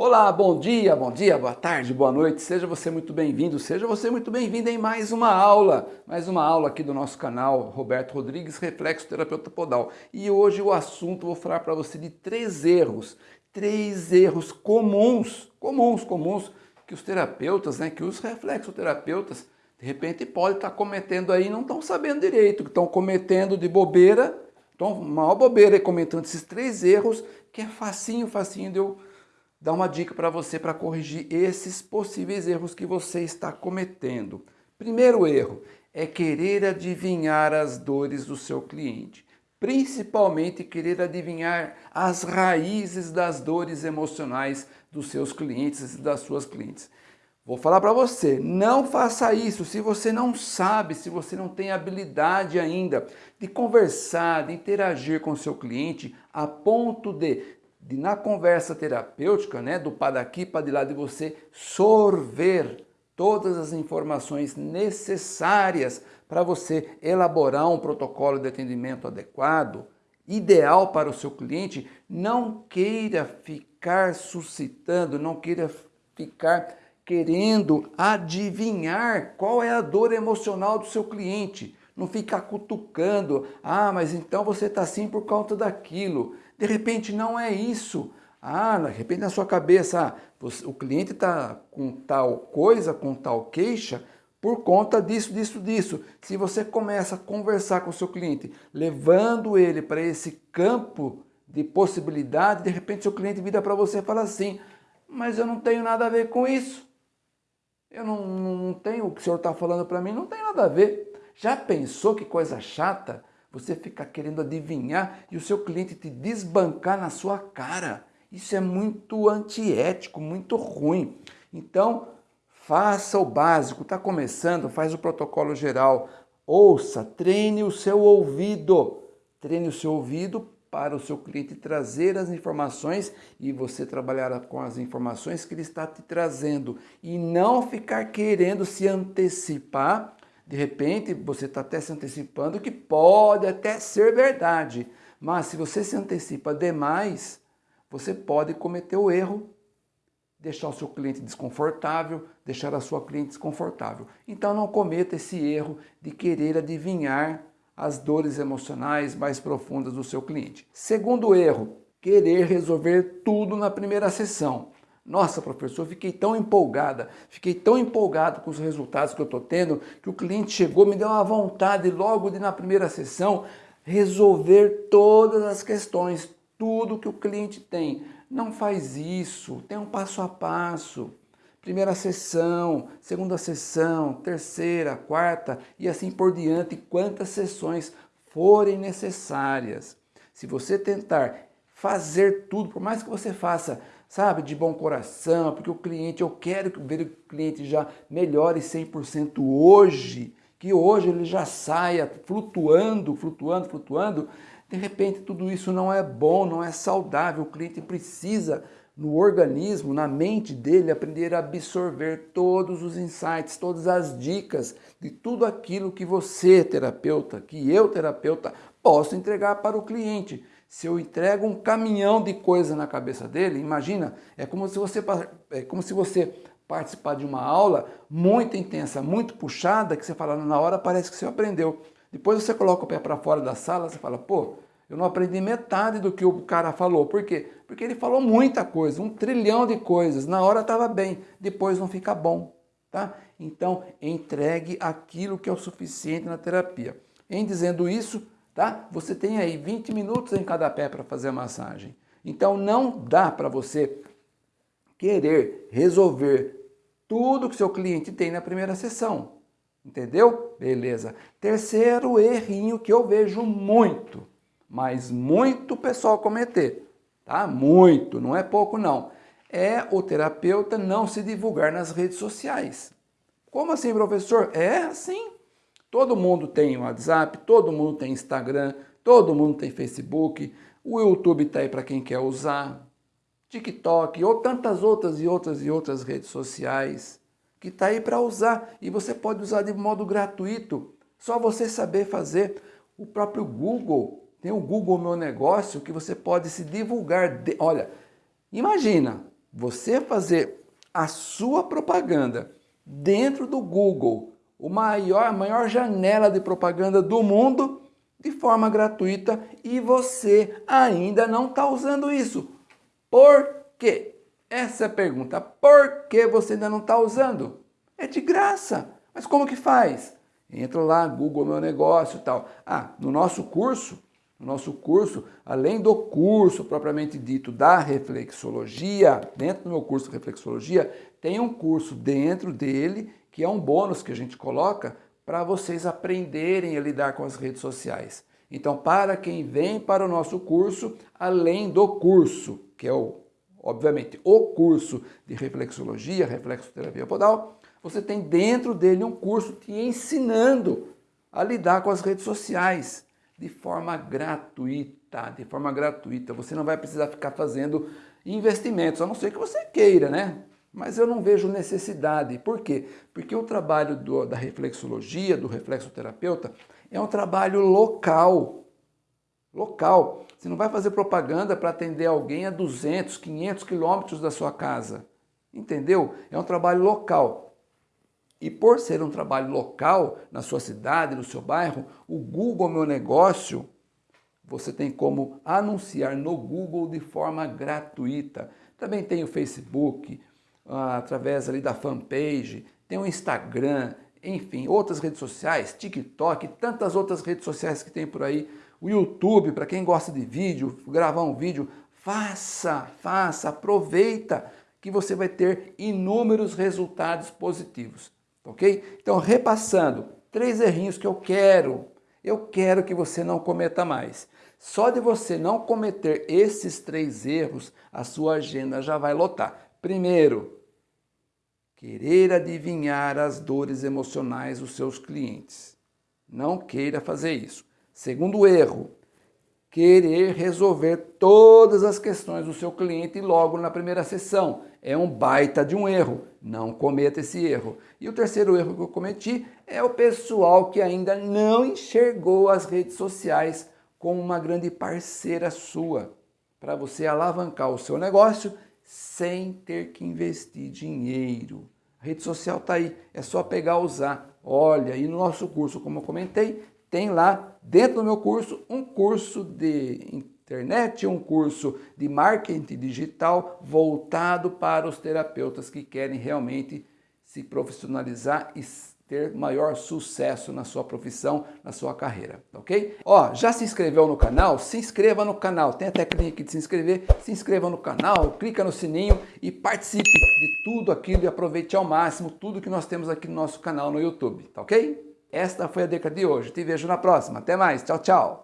Olá, bom dia, bom dia, boa tarde, boa noite, seja você muito bem-vindo, seja você muito bem-vindo em mais uma aula, mais uma aula aqui do nosso canal, Roberto Rodrigues, Reflexo Terapeuta Podal. E hoje o assunto, vou falar para você de três erros, três erros comuns, comuns, comuns, que os terapeutas, né, que os reflexoterapeutas, de repente podem estar cometendo aí, não estão sabendo direito, que estão cometendo de bobeira, então uma bobeira aí comentando esses três erros, que é facinho, facinho de eu dar uma dica para você para corrigir esses possíveis erros que você está cometendo. Primeiro erro é querer adivinhar as dores do seu cliente, principalmente querer adivinhar as raízes das dores emocionais dos seus clientes e das suas clientes. Vou falar para você, não faça isso se você não sabe, se você não tem habilidade ainda de conversar, de interagir com seu cliente a ponto de de na conversa terapêutica, né, do para daqui para de lá, de você sorver todas as informações necessárias para você elaborar um protocolo de atendimento adequado, ideal para o seu cliente, não queira ficar suscitando, não queira ficar querendo adivinhar qual é a dor emocional do seu cliente. Não ficar cutucando, ah, mas então você está assim por conta daquilo. De repente não é isso. Ah, de repente na sua cabeça, ah, o cliente está com tal coisa, com tal queixa, por conta disso, disso, disso. Se você começa a conversar com o seu cliente, levando ele para esse campo de possibilidade, de repente seu cliente vira para você e fala assim, mas eu não tenho nada a ver com isso. Eu não, não tenho, o que o senhor está falando para mim não tem nada a ver. Já pensou que coisa chata? Você fica querendo adivinhar e o seu cliente te desbancar na sua cara. Isso é muito antiético, muito ruim. Então, faça o básico. Está começando, faz o protocolo geral. Ouça, treine o seu ouvido. Treine o seu ouvido para o seu cliente trazer as informações e você trabalhar com as informações que ele está te trazendo e não ficar querendo se antecipar de repente, você está até se antecipando que pode até ser verdade, mas se você se antecipa demais, você pode cometer o erro, deixar o seu cliente desconfortável, deixar a sua cliente desconfortável. Então não cometa esse erro de querer adivinhar as dores emocionais mais profundas do seu cliente. Segundo erro, querer resolver tudo na primeira sessão. Nossa, professor, fiquei tão empolgada, fiquei tão empolgado com os resultados que eu estou tendo, que o cliente chegou, me deu uma vontade logo de na primeira sessão resolver todas as questões, tudo que o cliente tem. Não faz isso, tem um passo a passo. Primeira sessão, segunda sessão, terceira, quarta e assim por diante, quantas sessões forem necessárias. Se você tentar fazer tudo, por mais que você faça sabe, de bom coração, porque o cliente, eu quero ver o cliente já melhore 100% hoje, que hoje ele já saia flutuando, flutuando, flutuando, de repente tudo isso não é bom, não é saudável, o cliente precisa no organismo, na mente dele, aprender a absorver todos os insights, todas as dicas de tudo aquilo que você, terapeuta, que eu, terapeuta, posso entregar para o cliente. Se eu entrego um caminhão de coisa na cabeça dele, imagina, é como se você, é como se você participar de uma aula muito intensa, muito puxada, que você fala, na hora parece que você aprendeu. Depois você coloca o pé para fora da sala, você fala, pô, eu não aprendi metade do que o cara falou. Por quê? Porque ele falou muita coisa, um trilhão de coisas. Na hora estava bem, depois não fica bom. Tá? Então, entregue aquilo que é o suficiente na terapia. Em dizendo isso, tá? Você tem aí 20 minutos em cada pé para fazer a massagem. Então não dá para você querer resolver tudo que seu cliente tem na primeira sessão. Entendeu? Beleza. Terceiro errinho que eu vejo muito, mas muito pessoal cometer, tá? Muito, não é pouco não. É o terapeuta não se divulgar nas redes sociais. Como assim, professor? É assim. Todo mundo tem WhatsApp, todo mundo tem Instagram, todo mundo tem Facebook, o YouTube está aí para quem quer usar, TikTok ou tantas outras e outras e outras redes sociais que está aí para usar e você pode usar de modo gratuito, só você saber fazer. O próprio Google, tem o Google Meu Negócio que você pode se divulgar. De... Olha, imagina, você fazer a sua propaganda dentro do Google, o maior, a maior janela de propaganda do mundo, de forma gratuita e você ainda não está usando isso. Por quê? Essa é a pergunta. Por que você ainda não está usando? É de graça. Mas como que faz? Entra lá, Google Meu Negócio e tal. Ah, no nosso curso, no nosso curso, além do curso propriamente dito da reflexologia, dentro do meu curso de reflexologia, tem um curso dentro dele que é um bônus que a gente coloca para vocês aprenderem a lidar com as redes sociais. Então, para quem vem para o nosso curso, além do curso, que é o, obviamente, o curso de reflexologia, reflexoterapia podal, você tem dentro dele um curso te ensinando a lidar com as redes sociais de forma gratuita, de forma gratuita. Você não vai precisar ficar fazendo investimentos, a não ser que você queira, né? Mas eu não vejo necessidade. Por quê? Porque o trabalho do, da reflexologia, do reflexoterapeuta, é um trabalho local. Local. Você não vai fazer propaganda para atender alguém a 200, 500 quilômetros da sua casa. Entendeu? É um trabalho local. E por ser um trabalho local, na sua cidade, no seu bairro, o Google Meu Negócio, você tem como anunciar no Google de forma gratuita. Também tem o Facebook, através ali da fanpage, tem o Instagram, enfim, outras redes sociais, TikTok, tantas outras redes sociais que tem por aí. O YouTube, para quem gosta de vídeo, gravar um vídeo, faça, faça, aproveita que você vai ter inúmeros resultados positivos ok? Então, repassando, três errinhos que eu quero, eu quero que você não cometa mais. Só de você não cometer esses três erros, a sua agenda já vai lotar. Primeiro, querer adivinhar as dores emocionais dos seus clientes. Não queira fazer isso. Segundo erro, querer resolver todas as questões do seu cliente logo na primeira sessão. É um baita de um erro, não cometa esse erro. E o terceiro erro que eu cometi é o pessoal que ainda não enxergou as redes sociais como uma grande parceira sua, para você alavancar o seu negócio sem ter que investir dinheiro. A rede social está aí, é só pegar e usar. Olha, e no nosso curso, como eu comentei, tem lá dentro do meu curso um curso de internet, um curso de marketing digital voltado para os terapeutas que querem realmente se profissionalizar e ter maior sucesso na sua profissão, na sua carreira, ok? Ó, já se inscreveu no canal? Se inscreva no canal, tem a técnica aqui de se inscrever, se inscreva no canal, clica no sininho e participe de tudo aquilo e aproveite ao máximo tudo que nós temos aqui no nosso canal no YouTube, tá ok? Esta foi a dica de hoje. Te vejo na próxima. Até mais. Tchau, tchau.